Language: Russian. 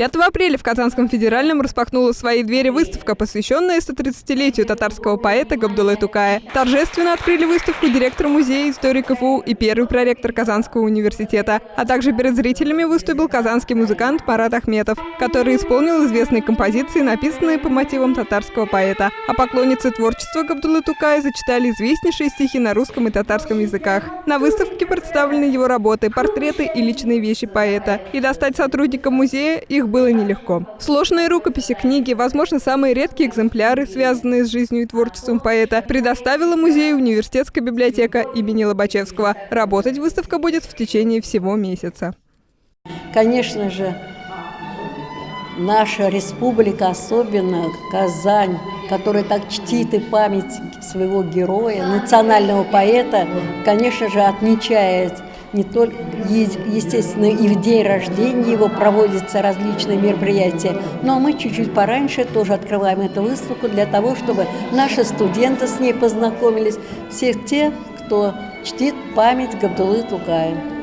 5 апреля в Казанском федеральном распахнула свои двери выставка, посвященная 130-летию татарского поэта Габдулы Тукая. Торжественно открыли выставку директор музея истории КФУ и первый проректор Казанского университета. А также перед зрителями выступил казанский музыкант Марат Ахметов, который исполнил известные композиции, написанные по мотивам татарского поэта. А поклонницы творчества Габдулы Тукая зачитали известнейшие стихи на русском и татарском языках. На выставке представлены его работы, портреты и личные вещи поэта. И достать сотрудникам музея их было нелегко. Сложные рукописи, книги, возможно, самые редкие экземпляры, связанные с жизнью и творчеством поэта, предоставила музею университетская библиотека имени Лобачевского. Работать выставка будет в течение всего месяца. Конечно же, наша республика, особенно Казань, которая так чтит и память своего героя, национального поэта, конечно же, отмечает не только, естественно, и в день рождения его проводятся различные мероприятия, но мы чуть-чуть пораньше тоже открываем эту выставку для того, чтобы наши студенты с ней познакомились, всех тех, кто чтит память Габдулы Тугая.